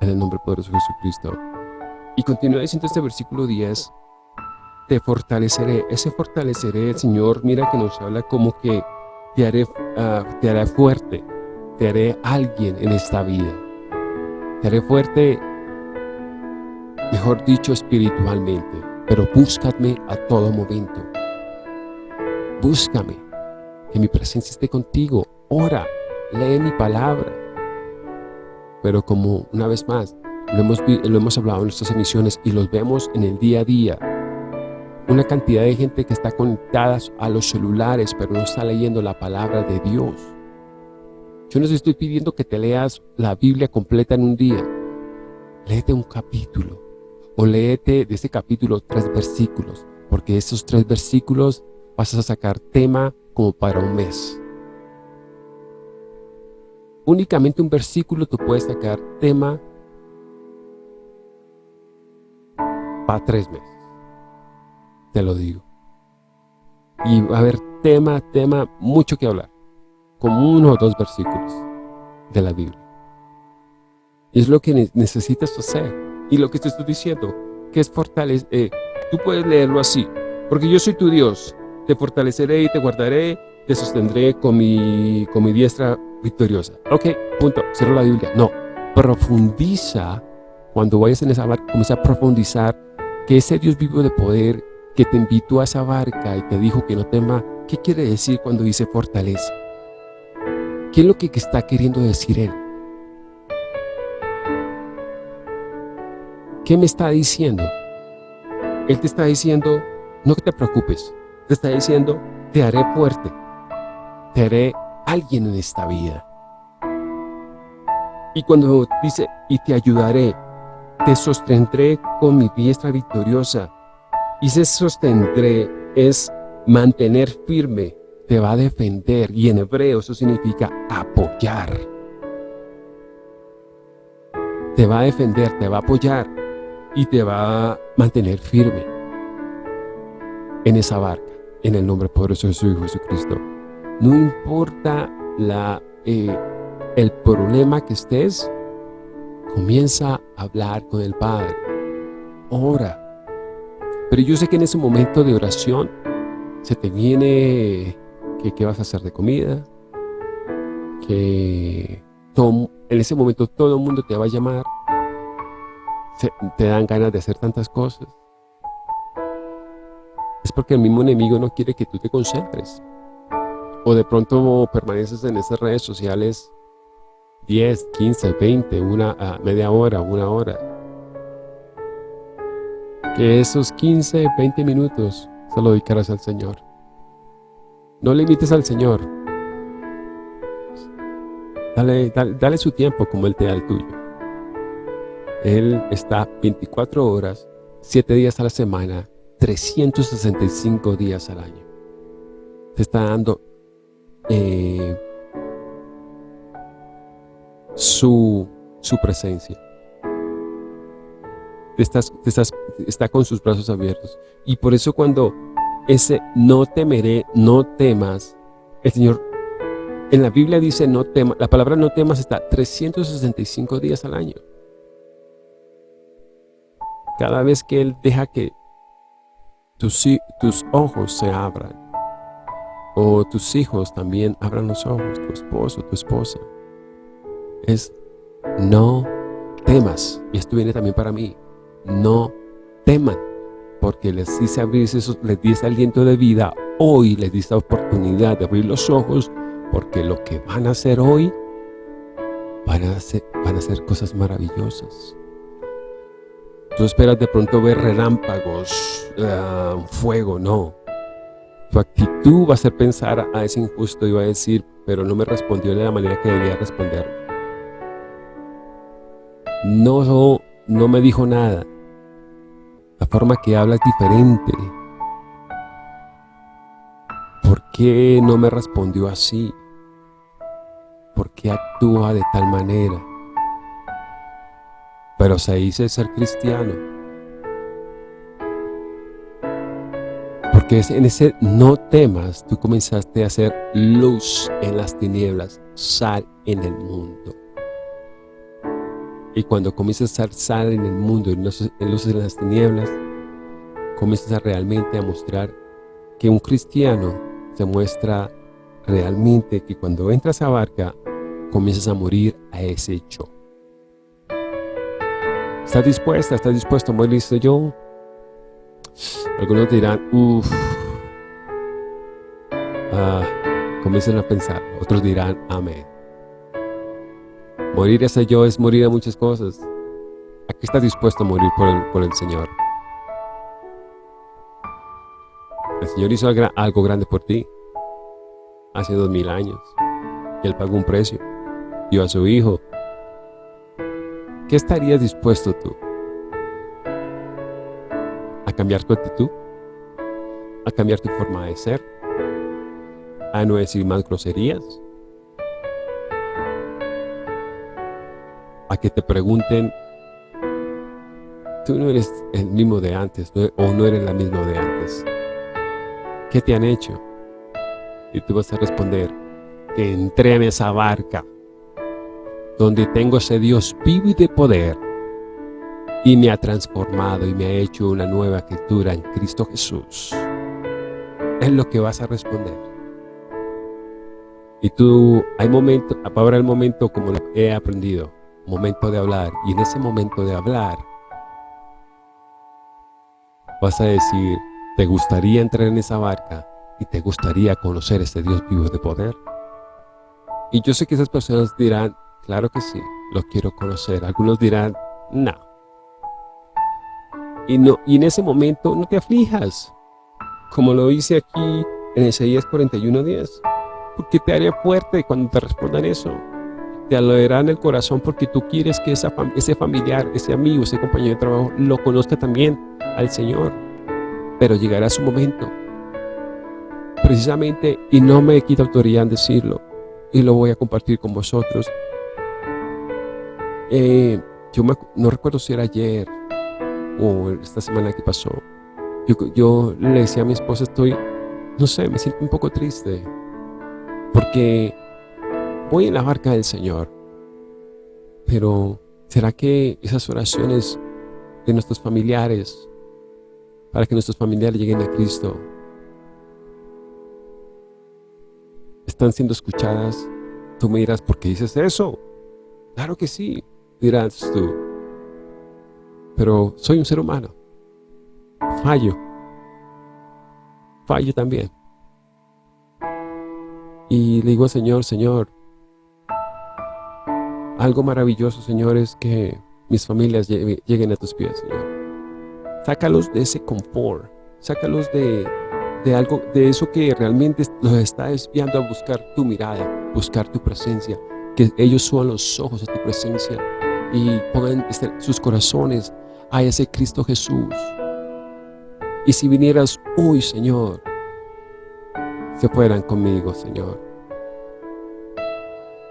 en el nombre poderoso de Jesucristo. Y continúa diciendo este versículo 10, te fortaleceré, ese fortaleceré, el Señor, mira que nos habla como que te haré, uh, te haré fuerte, te haré alguien en esta vida, te haré fuerte, mejor dicho, espiritualmente, pero búscame a todo momento, búscame, que mi presencia esté contigo, ora, lee mi palabra, pero como una vez más, lo hemos, lo hemos hablado en nuestras emisiones y los vemos en el día a día, una cantidad de gente que está conectada a los celulares, pero no está leyendo la palabra de Dios. Yo no estoy pidiendo que te leas la Biblia completa en un día. Léete un capítulo o léete de ese capítulo tres versículos, porque esos tres versículos vas a sacar tema como para un mes. únicamente un versículo tú puedes sacar tema tres meses. Te lo digo. Y va a haber tema, tema, mucho que hablar. Como uno o dos versículos de la Biblia. Es lo que necesitas hacer. Y lo que te estoy diciendo, que es fortalecer, eh, tú puedes leerlo así. Porque yo soy tu Dios, te fortaleceré y te guardaré, te sostendré con mi, con mi diestra victoriosa. Ok, punto, cierro la Biblia. No, profundiza, cuando vayas en esa barca, comienza a profundizar que ese Dios vivo de poder que te invitó a esa barca y te dijo que no tema, ¿qué quiere decir cuando dice fortaleza? ¿Qué es lo que está queriendo decir Él? ¿Qué me está diciendo? Él te está diciendo, no te preocupes, te está diciendo, te haré fuerte, te haré alguien en esta vida. Y cuando dice, y te ayudaré, te sostendré con mi diestra victoriosa. Y se sostendré es mantener firme, te va a defender. Y en hebreo eso significa apoyar. Te va a defender, te va a apoyar y te va a mantener firme en esa barca, en el nombre poderoso de su Hijo Jesucristo. No importa la, eh, el problema que estés, comienza a hablar con el Padre. Ora. Pero yo sé que en ese momento de oración se te viene que qué vas a hacer de comida, que en ese momento todo el mundo te va a llamar, te dan ganas de hacer tantas cosas. Es porque el mismo enemigo no quiere que tú te concentres. O de pronto permaneces en esas redes sociales 10, 15, 20, una media hora, una hora. Que esos 15, 20 minutos se lo dedicarás al Señor. No limites al Señor. Dale, dale, dale su tiempo como Él te da el tuyo. Él está 24 horas, 7 días a la semana, 365 días al año. Te está dando eh, su, su presencia. Estás, estás, está con sus brazos abiertos. Y por eso cuando ese no temeré, no temas, el Señor en la Biblia dice no temas, la palabra no temas está 365 días al año. Cada vez que Él deja que tus, tus ojos se abran, o tus hijos también abran los ojos, tu esposo, tu esposa, es no temas. Y esto viene también para mí. No teman, porque les dice abrirse, les dice aliento de vida. Hoy les dice oportunidad de abrir los ojos, porque lo que van a hacer hoy, van a hacer, van a hacer cosas maravillosas. Tú esperas de pronto ver relámpagos, uh, fuego, no. Tu actitud va a ser pensar a ese injusto y va a decir, pero no me respondió de la manera que debía responder. No, no me dijo nada. La forma que habla es diferente. ¿Por qué no me respondió así? ¿Por qué actúa de tal manera? Pero se dice ser cristiano. Porque en ese no temas, tú comenzaste a hacer luz en las tinieblas, sal en el mundo. Y cuando comienzas a sal en el mundo, en luces en las tinieblas, comienzas a realmente a mostrar que un cristiano se muestra realmente que cuando entras a barca, comienzas a morir a ese hecho. ¿Estás dispuesta? ¿Estás dispuesto? ¿Muy listo yo? Algunos dirán, uff, ah, comiencen a pensar. Otros dirán, amén. Morir ese yo es morir a muchas cosas. ¿A qué estás dispuesto a morir por el, por el Señor? El Señor hizo algo grande por ti hace dos mil años. Y Él pagó un precio. Dio a su Hijo. ¿Qué estarías dispuesto tú? ¿A cambiar tu actitud? ¿A cambiar tu forma de ser? ¿A no decir más groserías? A que te pregunten, tú no eres el mismo de antes o no eres la misma de antes. ¿Qué te han hecho? Y tú vas a responder, que entré en esa barca donde tengo ese Dios vivo y de poder y me ha transformado y me ha hecho una nueva criatura en Cristo Jesús. Es lo que vas a responder. Y tú, hay momento, ahora el momento como he aprendido, momento de hablar. Y en ese momento de hablar, vas a decir, ¿te gustaría entrar en esa barca? ¿Y te gustaría conocer ese Dios vivo de poder? Y yo sé que esas personas dirán, claro que sí, lo quiero conocer. Algunos dirán, no. Y, no, y en ese momento no te aflijas, como lo dice aquí en Isaías 41.10, porque te haré fuerte cuando te respondan eso. Te alegrará en el corazón porque tú quieres que ese familiar, ese amigo, ese compañero de trabajo lo conozca también al Señor. Pero llegará su momento, precisamente, y no me quita autoridad en decirlo, y lo voy a compartir con vosotros. Eh, yo no recuerdo si era ayer o esta semana que pasó. Yo le decía a mi esposa, estoy, no sé, me siento un poco triste porque voy en la barca del Señor. Pero, ¿será que esas oraciones de nuestros familiares, para que nuestros familiares lleguen a Cristo, están siendo escuchadas, tú me dirás, ¿por qué dices eso? Claro que sí, dirás tú. Pero soy un ser humano. Fallo. Fallo también. Y le digo al Señor, Señor, algo maravilloso, Señor, es que mis familias lleguen a tus pies, Señor. Sácalos de ese confort, sácalos de, de algo, de eso que realmente los está desviando a buscar tu mirada, buscar tu presencia, que ellos suban los ojos a tu presencia y pongan sus corazones a ese Cristo Jesús. Y si vinieras hoy, Señor, se fueran conmigo, Señor.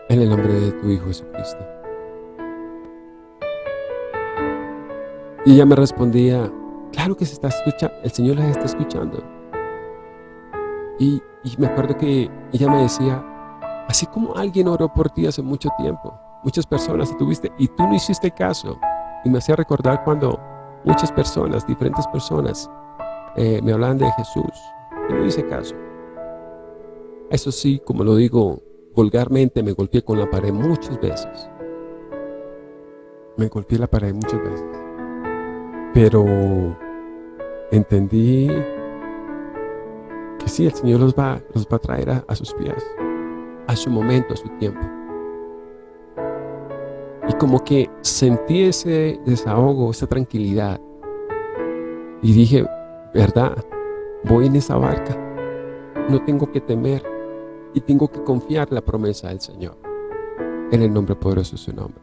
En el nombre de tu Hijo Jesucristo. Y ella me respondía, claro que se está escuchando, el Señor las está escuchando. Y, me acuerdo que ella me decía, así como alguien oró por ti hace mucho tiempo, muchas personas tuviste y tú no hiciste caso. Y me hacía recordar cuando muchas personas, diferentes personas, eh, me hablaban de Jesús y no hice caso. Eso sí, como lo digo vulgarmente, me golpeé con la pared muchas veces. Me golpeé la pared muchas veces. Pero entendí que sí, el Señor los va, los va a traer a, sus pies, a su momento, a su tiempo. Y como que sentí ese desahogo, esa tranquilidad. Y dije, verdad, voy en esa barca. No tengo que temer y tengo que confiar la promesa del Señor. En el nombre poderoso de su nombre.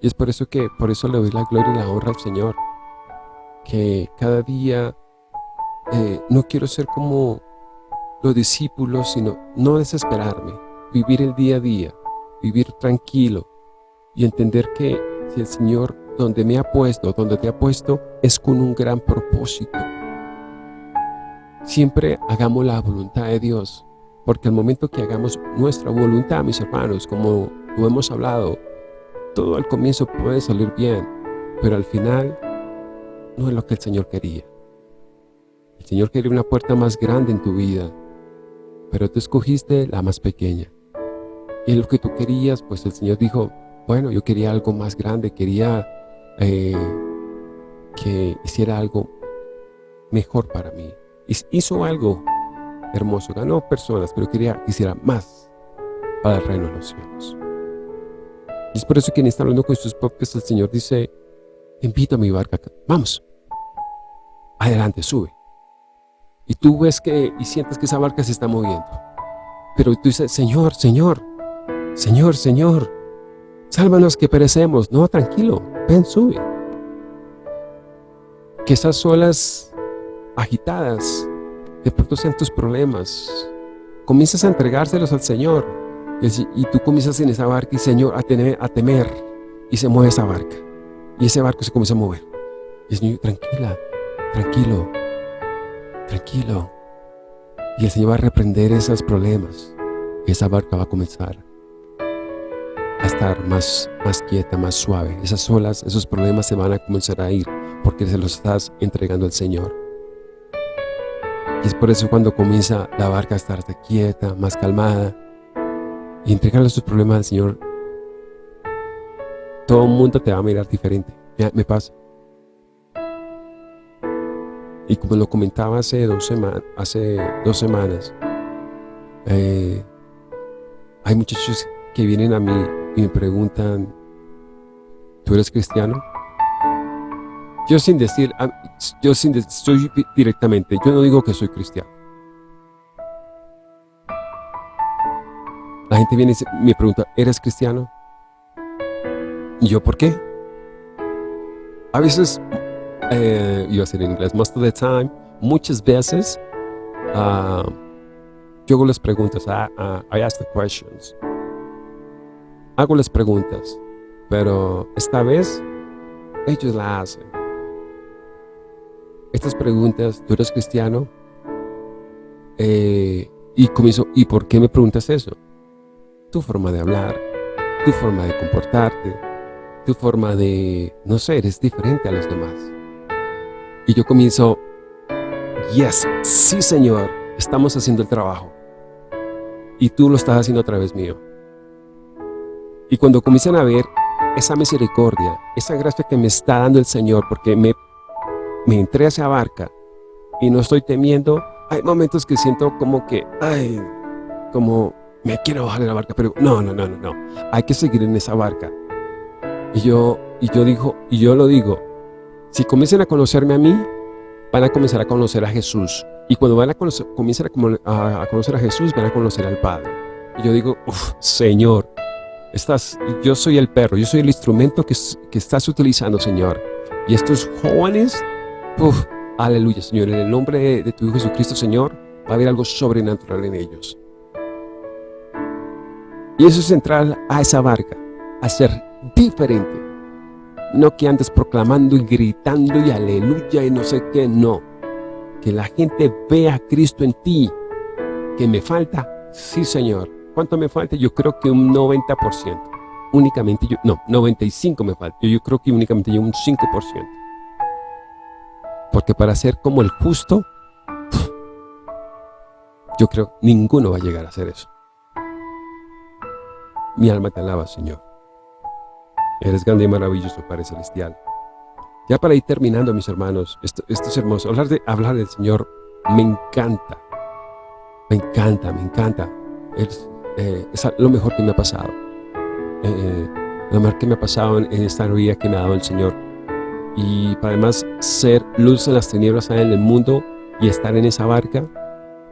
Y es por eso que, por eso le doy la gloria y la honra al Señor. Que cada día eh, no quiero ser como los discípulos, sino no desesperarme, vivir el día a día, vivir tranquilo y entender que si el Señor donde me ha puesto, donde te ha puesto, es con un gran propósito. Siempre hagamos la voluntad de Dios, porque al momento que hagamos nuestra voluntad, mis hermanos, como lo hemos hablado, todo al comienzo puede salir bien, pero al final no es lo que el Señor quería. El Señor quería una puerta más grande en tu vida, pero tú escogiste la más pequeña. Y lo que tú querías, pues el Señor dijo, bueno, yo quería algo más grande, quería eh, que hiciera algo mejor para mí. Hizo algo hermoso, ganó personas, pero quería que hiciera más para el reino de los cielos. Y es por eso que quien está hablando con sus podcasts, el Señor dice, invito a mi barca, vamos, adelante, sube. Y tú ves que, y sientes que esa barca se está moviendo. Pero tú dices, Señor, Señor, Señor, Señor, sálvanos que perecemos. No, tranquilo, ven, sube. Que esas olas agitadas, de pronto sean tus problemas. Comienzas a entregárselos al Señor. Y, tú comienzas en esa barca y Señor, a temer, a temer, y se mueve esa barca. Y ese barco se comienza a mover. Y el Señor, tranquila, tranquilo, tranquilo. Y el Señor va a reprender esos problemas. Y esa barca va a comenzar a estar más, más quieta, más suave. Esas olas, esos problemas se van a comenzar a ir porque se los estás entregando al Señor. Y es por eso cuando comienza la barca a estar quieta, más calmada, y entregarle sus problemas al Señor, todo el mundo te va a mirar diferente. me pasa. Y como lo comentaba hace dos, hace dos semanas, eh, hay muchachos que vienen a mí y me preguntan, ¿tú eres cristiano? Yo sin decir, yo sin decir, directamente, yo no digo que soy cristiano. La gente viene y me pregunta, ¿eres cristiano? ¿Y yo por qué? A veces, eh, iba a decir en inglés, most of the time, muchas veces, uh, yo hago las preguntas, I, uh, I ask the questions. Hago las preguntas, pero esta vez ellos la hacen. Estas preguntas, ¿tú eres cristiano? Eh, y comienzo, ¿y por qué me preguntas eso? Tu forma de hablar, tu forma de comportarte, tu forma de, no sé, eres diferente a los demás. Y yo comienzo, yes, sí Señor, estamos haciendo el trabajo. Y tú lo estás haciendo a través mío. Y cuando comienzan a ver esa misericordia, esa gracia que me está dando el Señor, porque me, entré a esa barca y no estoy temiendo, hay momentos que siento como que, ay, como me quiero bajar de la barca, pero no, no, no, no, no, hay que seguir en esa barca. Y yo, y yo digo, y yo lo digo, si comiencen a conocerme a mí, van a comenzar a conocer a Jesús. Y cuando van a conocer, comiencen a, conocer a Jesús, van a conocer al Padre. Y yo digo, Señor, estás, yo soy el perro, yo soy el instrumento que, que estás utilizando, Señor. Y estos jóvenes, aleluya, Señor, en el nombre de, tu Hijo Jesucristo, Señor, va a haber algo sobrenatural en ellos. Y eso es entrar a esa barca, a ser diferente. No que andes proclamando y gritando y aleluya y no sé qué, no. Que la gente vea a Cristo en ti. ¿Que me falta? Sí, Señor. ¿Cuánto me falta? Yo creo que un 90%. Únicamente yo, no, 95 me falta. Yo, creo que únicamente yo un 5%. Porque para ser como el justo, yo creo ninguno va a llegar a hacer eso. Mi alma te alaba, Señor. Eres grande y maravilloso, Padre Celestial. Ya para ir terminando, mis hermanos, esto, es hermoso. Hablar, de, hablar del Señor me encanta. Me encanta, me encanta. Es, eh, lo mejor que me ha pasado. Eh, lo mejor que me ha pasado en, esta vida que me ha dado el Señor. Y para además ser luz en las tinieblas en el mundo y estar en esa barca,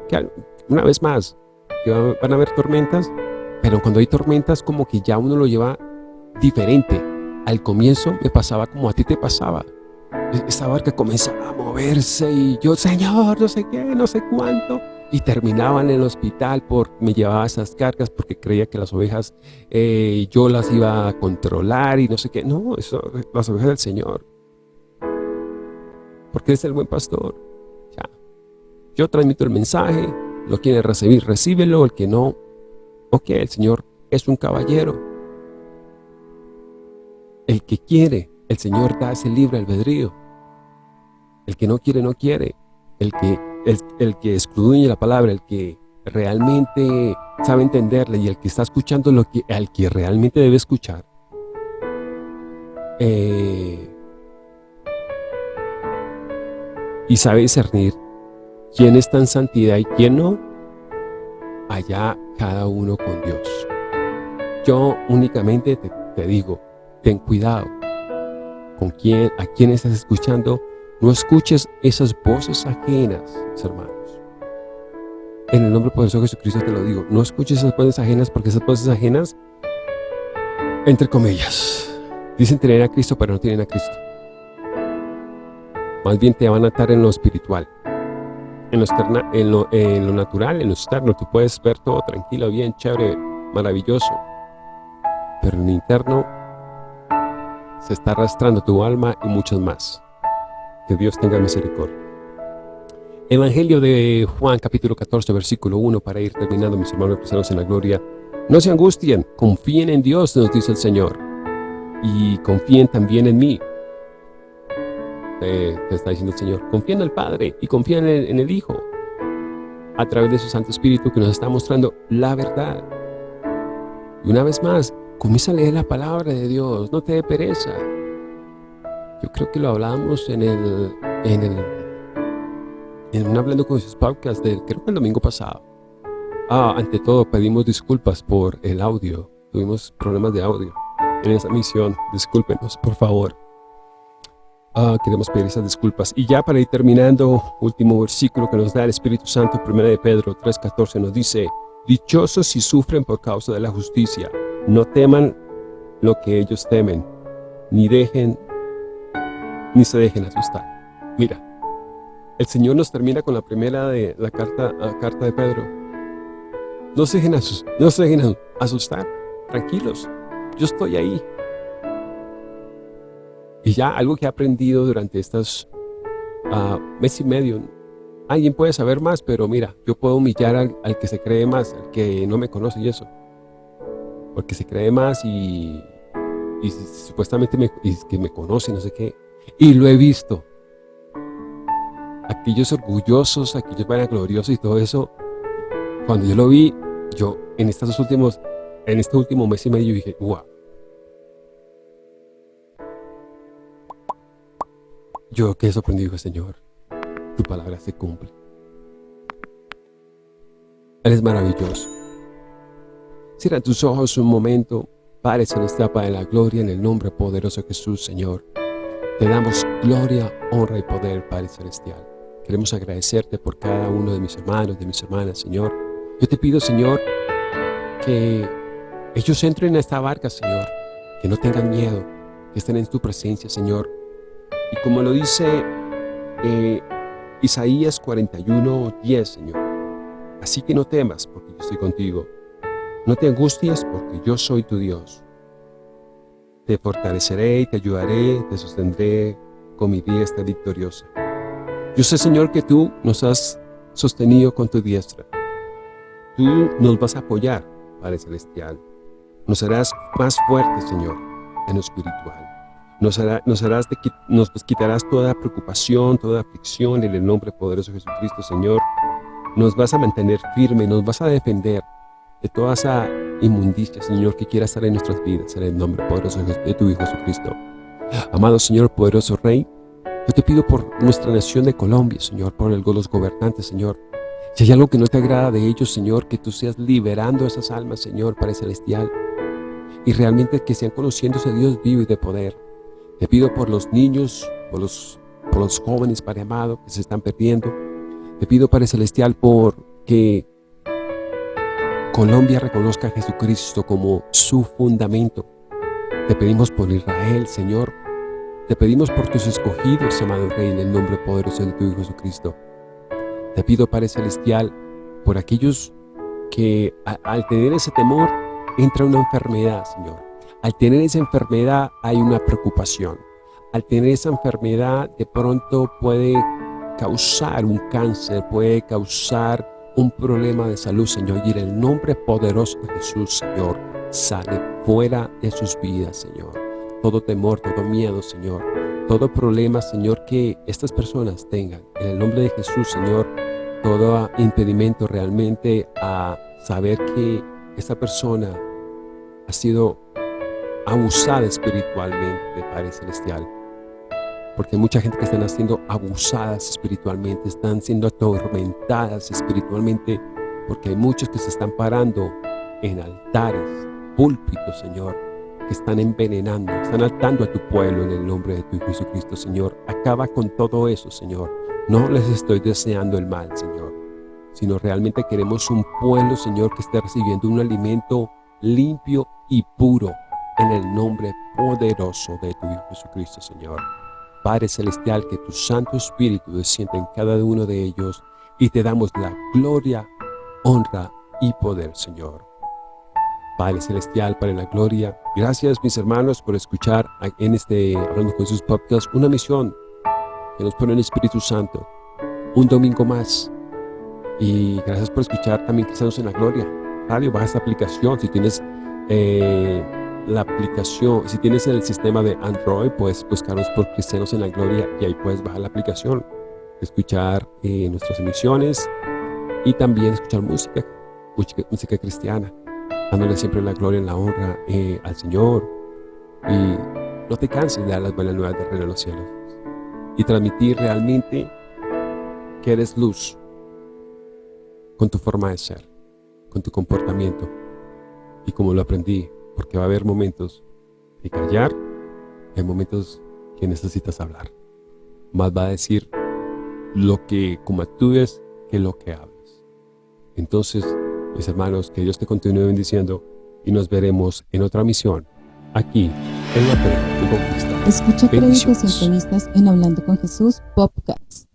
que una vez más, van a haber tormentas, pero cuando hay tormentas como que ya uno lo lleva diferente. Al comienzo me pasaba como a ti te pasaba. E-, esa barca comenzaba a moverse y yo, Señor, no sé qué, no sé cuánto. Y terminaba en el hospital por me llevaba esas cargas porque creía que las ovejas eh, yo las iba a controlar y no sé qué. No, las ovejas del Señor. Porque es el buen pastor. Ya. Yo transmito el mensaje, lo quiere recibir, recíbelo, el que no, ok, el Señor es un caballero. El que quiere, el Señor da ese libre albedrío. El que no quiere, no quiere. El que, el, que excluye la palabra, el que realmente sabe entenderla y el que está escuchando lo que, al que realmente debe escuchar. Eh, y sabe discernir quién está en santidad y quién no, allá cada uno con Dios. Yo únicamente te digo, ten cuidado con quién, a quién estás escuchando. No escuches esas voces ajenas, mis hermanos. En el nombre poderoso de Jesucristo te lo digo. No escuches esas voces ajenas porque esas voces ajenas, entre comillas, dicen tener a Cristo pero no tienen a Cristo. Más bien te van a atar en lo espiritual. En lo, en, lo, en lo natural, en lo externo, tú puedes ver todo tranquilo, bien, chévere, maravilloso. Pero en lo interno se está arrastrando tu alma y muchos más. Que Dios tenga misericordia. Evangelio de Juan, capítulo 14, versículo 1, para ir terminando, mis hermanos cristianos en la gloria. No se angustien, confíen en Dios, nos dice el Señor, y confíen también en mí. Te está diciendo el Señor, confíen en el Padre y confíen en el Hijo, a través de su Santo Espíritu que nos está mostrando la verdad. Y una vez más, comienza a leer la palabra de Dios, no te dé pereza. Yo creo que lo hablamos en el, en el, en un Hablando con sus podcasts del, creo que el domingo pasado. Ah, ante todo pedimos disculpas por el audio. Tuvimos problemas de audio en esa misión. Discúlpenos, por favor. Ah, queremos pedir esas disculpas. Y ya para ir terminando, último versículo que nos da el Espíritu Santo, 1 de Pedro 3.14, nos dice, Dichosos si sufren por causa de la justicia, no teman lo que ellos temen, ni dejen, ni se dejen asustar. Mira, el Señor nos termina con la primera de la carta, la carta de Pedro, no se dejen, no se asustar, tranquilos, yo estoy ahí. Y ya algo que he aprendido durante estos uh, mes y medio, alguien puede saber más, pero mira, yo puedo humillar al, que se cree más, al que no me conoce y eso. Porque se cree más y, y supuestamente me, y que me conoce, no sé qué. Y lo he visto. Aquellos orgullosos, aquellos vanagloriosos y todo eso, cuando yo lo vi, yo en estos últimos, en este último mes y medio dije, wow. Yo quedé sorprendido, Señor, tu palabra se cumple. Él es maravilloso. Cierra tus ojos un momento, Padre Celestial, Padre de la gloria, en el nombre poderoso de Jesús, Señor. Te damos gloria, honra y poder, Padre Celestial. Queremos agradecerte por cada uno de mis hermanos, de mis hermanas, Señor yo te pido, Señor, que ellos entren a esta barca, Señor, que no tengan miedo, que estén en tu presencia, Señor. Y como lo dice eh, Isaías 41, 10, Señor, así que no temas, porque yo estoy contigo. No te angusties, porque yo soy tu Dios. Te fortaleceré y te ayudaré, te sostendré con mi diestra victoriosa. Yo sé, Señor, que tú nos has sostenido con tu diestra. Tú nos vas a apoyar, Padre Celestial. Nos harás más fuertes, Señor, en lo espiritual. Nos, nos, harás nos quitarás toda preocupación, toda aflicción en el nombre poderoso de Jesucristo, Señor. Nos vas a mantener firme, nos vas a defender de toda esa inmundicia, Señor, que quiera estar en nuestras vidas, en el nombre poderoso de tu Hijo Jesucristo. Amado Señor, poderoso Rey, yo te pido por nuestra nación de Colombia, Señor, por los gobernantes, Señor, si hay algo que no te agrada de ellos, Señor, que tú seas liberando esas almas, Señor, Padre Celestial. Y realmente que sean conociendo ese Dios vivo y de poder. Te pido por los niños, por los, por los jóvenes, Padre amado, que se están perdiendo. Te pido, Padre Celestial, por que Colombia reconozca a Jesucristo como su fundamento. Te pedimos por Israel, Señor. Te pedimos por tus escogidos, amado Rey, en el nombre poderoso de tu Hijo Jesucristo. Te pido, Padre Celestial, por aquellos que al tener ese temor entra una enfermedad, Señor. Al tener esa enfermedad hay una preocupación. Al tener esa enfermedad de pronto puede causar un cáncer, puede causar un problema de salud, Señor. Y en el nombre poderoso de Jesús, Señor, sale fuera de sus vidas, Señor. Todo temor, todo miedo, Señor. Todo problema, Señor, que estas personas tengan. En el nombre de Jesús, Señor, todo impedimento realmente a saber que esta persona ha sido abusada espiritualmente, Padre Celestial. Porque hay mucha gente que están siendo abusadas espiritualmente, están siendo atormentadas espiritualmente, porque hay muchos que se están parando en altares, púlpitos, Señor, que están envenenando, están atando a tu pueblo en el nombre de tu Hijo Jesucristo, Señor. Acaba con todo eso, Señor. No les estoy deseando el mal, Señor, sino realmente queremos un pueblo, Señor, que esté recibiendo un alimento limpio y puro en el nombre poderoso de tu Hijo Jesucristo, Señor. Padre Celestial, que tu Santo Espíritu descienda en cada uno de ellos y te damos la gloria, honra y poder, Señor. Padre Celestial, Padre de la Gloria. Gracias, mis hermanos, por escuchar en este Hablando con Jesús podcast una misión que nos pone el Espíritu Santo. Un domingo más. Y gracias por escuchar también Cristianos en la Gloria. Radio, baja esta aplicación. Si tienes eh, la aplicación, si tienes el sistema de Android, puedes buscarnos por Cristianos en la Gloria y ahí puedes bajar la aplicación, escuchar eh, nuestras emisiones y también escuchar música, música, cristiana, dándole siempre la gloria y la honra eh, al Señor. Y no te canses de dar las buenas nuevas de reino de los cielos y transmitir realmente que eres luz con tu forma de ser, con tu comportamiento y como lo aprendí, porque va a haber momentos de callar, hay momentos que necesitas hablar. Más va a decir lo que como actúes que lo que hables. Entonces, mis hermanos, que Dios te continúe bendiciendo y nos veremos en otra misión aquí en la Fe Conquista. Escucha créditos y entrevistas en Hablando con Jesús Podcast.